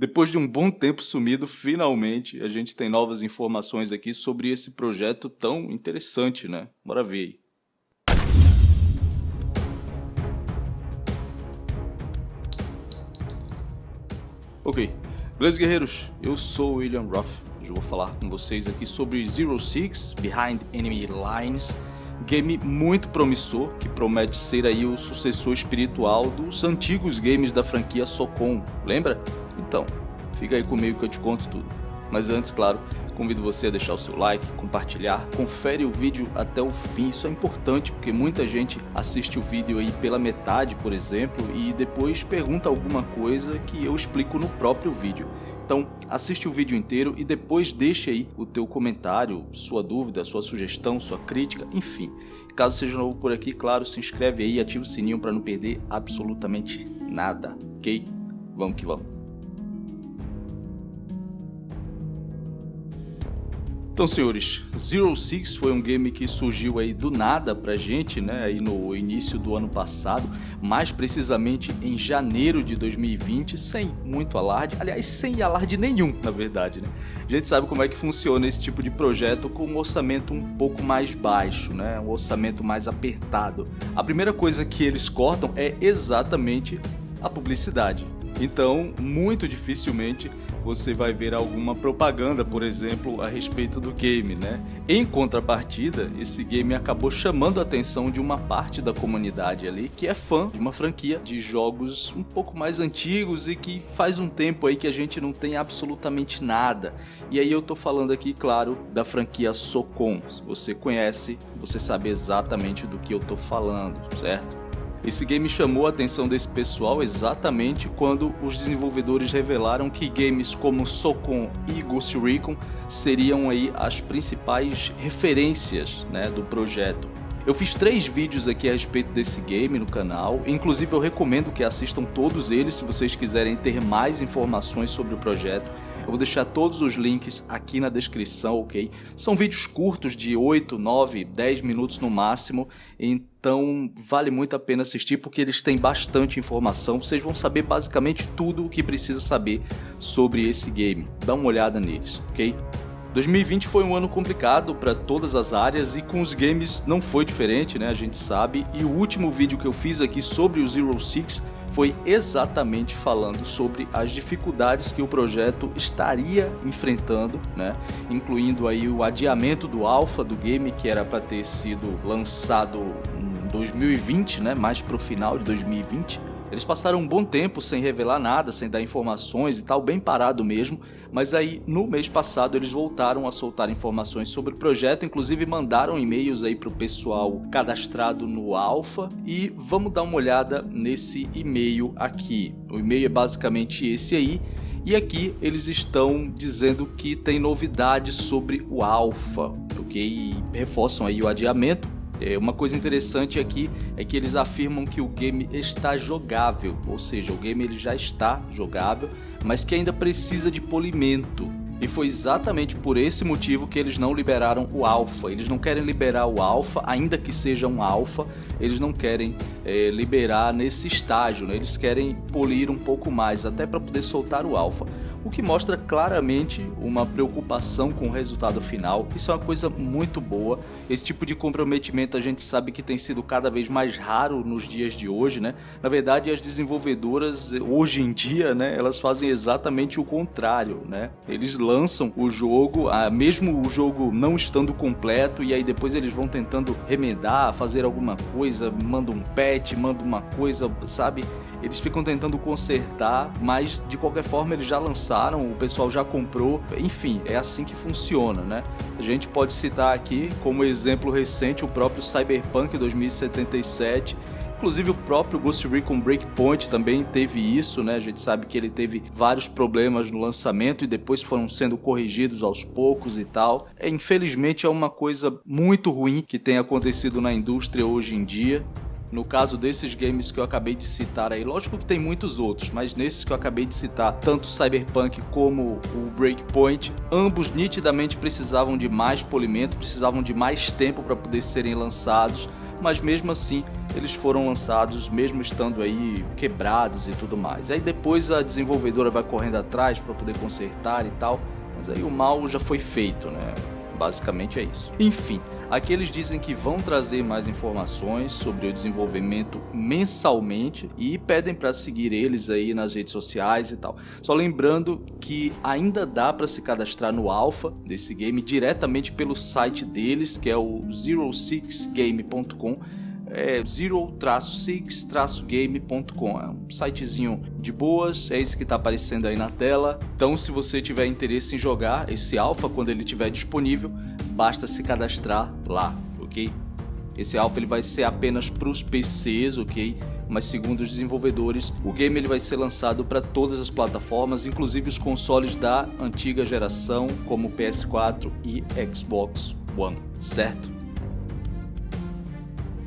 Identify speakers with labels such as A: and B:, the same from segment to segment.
A: Depois de um bom tempo sumido, finalmente a gente tem novas informações aqui sobre esse projeto tão interessante, né? Bora ver aí. Ok, beleza guerreiros? Eu sou William Roth. Hoje eu vou falar com vocês aqui sobre Zero Six Behind Enemy Lines game muito promissor, que promete ser aí o sucessor espiritual dos antigos games da franquia Socom, lembra? Então, fica aí comigo que eu te conto tudo. Mas antes, claro, convido você a deixar o seu like, compartilhar, confere o vídeo até o fim, isso é importante porque muita gente assiste o vídeo aí pela metade, por exemplo, e depois pergunta alguma coisa que eu explico no próprio vídeo. Então assiste o vídeo inteiro e depois deixe aí o teu comentário, sua dúvida, sua sugestão, sua crítica, enfim. Caso seja novo por aqui, claro, se inscreve aí e ativa o sininho para não perder absolutamente nada, ok? Vamos que vamos. Então, senhores, Zero Six foi um game que surgiu aí do nada pra gente, né, aí no início do ano passado, mais precisamente em janeiro de 2020, sem muito alarde, aliás, sem alarde nenhum, na verdade, né. A gente sabe como é que funciona esse tipo de projeto com um orçamento um pouco mais baixo, né, um orçamento mais apertado. A primeira coisa que eles cortam é exatamente a publicidade. Então, muito dificilmente você vai ver alguma propaganda, por exemplo, a respeito do game, né? Em contrapartida, esse game acabou chamando a atenção de uma parte da comunidade ali que é fã de uma franquia de jogos um pouco mais antigos e que faz um tempo aí que a gente não tem absolutamente nada. E aí eu tô falando aqui, claro, da franquia Socom. Se você conhece, você sabe exatamente do que eu tô falando, certo? Esse game chamou a atenção desse pessoal exatamente quando os desenvolvedores revelaram que games como Socom e Ghost Recon seriam aí as principais referências né, do projeto. Eu fiz três vídeos aqui a respeito desse game no canal, inclusive eu recomendo que assistam todos eles se vocês quiserem ter mais informações sobre o projeto. Vou deixar todos os links aqui na descrição, ok? São vídeos curtos de 8, 9, 10 minutos no máximo, então vale muito a pena assistir porque eles têm bastante informação. Vocês vão saber basicamente tudo o que precisa saber sobre esse game. Dá uma olhada neles, ok? 2020 foi um ano complicado para todas as áreas e com os games não foi diferente, né? A gente sabe. E o último vídeo que eu fiz aqui sobre o Zero Six foi exatamente falando sobre as dificuldades que o projeto estaria enfrentando, né? incluindo aí o adiamento do alpha do game que era para ter sido lançado em 2020, né? mais para o final de 2020 eles passaram um bom tempo sem revelar nada, sem dar informações e tal, bem parado mesmo, mas aí no mês passado eles voltaram a soltar informações sobre o projeto, inclusive mandaram e-mails aí pro pessoal cadastrado no Alpha. E vamos dar uma olhada nesse e-mail aqui. O e-mail é basicamente esse aí, e aqui eles estão dizendo que tem novidades sobre o Alpha, ok? E reforçam aí o adiamento é, uma coisa interessante aqui é que eles afirmam que o game está jogável, ou seja, o game ele já está jogável, mas que ainda precisa de polimento. E foi exatamente por esse motivo que eles não liberaram o alpha. Eles não querem liberar o alpha, ainda que seja um alpha, eles não querem é, liberar nesse estágio, né? eles querem polir um pouco mais, até para poder soltar o alpha o que mostra claramente uma preocupação com o resultado final. Isso é uma coisa muito boa. Esse tipo de comprometimento a gente sabe que tem sido cada vez mais raro nos dias de hoje, né? Na verdade, as desenvolvedoras hoje em dia, né, elas fazem exatamente o contrário, né? Eles lançam o jogo, mesmo o jogo não estando completo, e aí depois eles vão tentando remendar, fazer alguma coisa, manda um patch, manda uma coisa, sabe? Eles ficam tentando consertar, mas de qualquer forma eles já lançaram, o pessoal já comprou, enfim, é assim que funciona, né? A gente pode citar aqui como exemplo recente o próprio Cyberpunk 2077, Inclusive o próprio Ghost Recon Breakpoint também teve isso, né? A gente sabe que ele teve vários problemas no lançamento e depois foram sendo corrigidos aos poucos e tal. É, infelizmente é uma coisa muito ruim que tem acontecido na indústria hoje em dia. No caso desses games que eu acabei de citar aí, lógico que tem muitos outros, mas nesses que eu acabei de citar, tanto Cyberpunk como o Breakpoint, ambos nitidamente precisavam de mais polimento, precisavam de mais tempo para poder serem lançados, mas mesmo assim eles foram lançados mesmo estando aí quebrados e tudo mais. Aí depois a desenvolvedora vai correndo atrás para poder consertar e tal, mas aí o mal já foi feito, né? Basicamente é isso. Enfim, aqui eles dizem que vão trazer mais informações sobre o desenvolvimento mensalmente e pedem para seguir eles aí nas redes sociais e tal. Só lembrando que ainda dá para se cadastrar no alpha desse game diretamente pelo site deles, que é o 06game.com é zero-six-game.com. É um sitezinho de boas, é esse que está aparecendo aí na tela. Então, se você tiver interesse em jogar esse alpha quando ele estiver disponível, basta se cadastrar lá, ok? Esse alpha ele vai ser apenas para os PCs, ok? Mas segundo os desenvolvedores, o game ele vai ser lançado para todas as plataformas, inclusive os consoles da antiga geração, como PS4 e Xbox One, certo?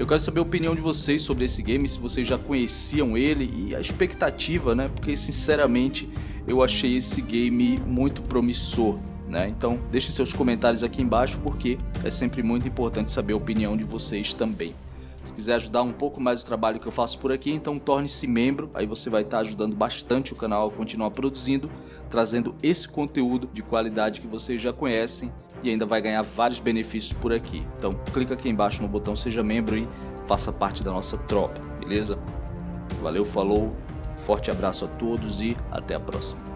A: Eu quero saber a opinião de vocês sobre esse game, se vocês já conheciam ele e a expectativa, né? Porque sinceramente eu achei esse game muito promissor. Né? Então deixe seus comentários aqui embaixo porque é sempre muito importante saber a opinião de vocês também. Se quiser ajudar um pouco mais o trabalho que eu faço por aqui, então torne-se membro, aí você vai estar ajudando bastante o canal a continuar produzindo, trazendo esse conteúdo de qualidade que vocês já conhecem e ainda vai ganhar vários benefícios por aqui. Então clica aqui embaixo no botão seja membro e faça parte da nossa tropa, beleza? Valeu, falou, forte abraço a todos e até a próxima.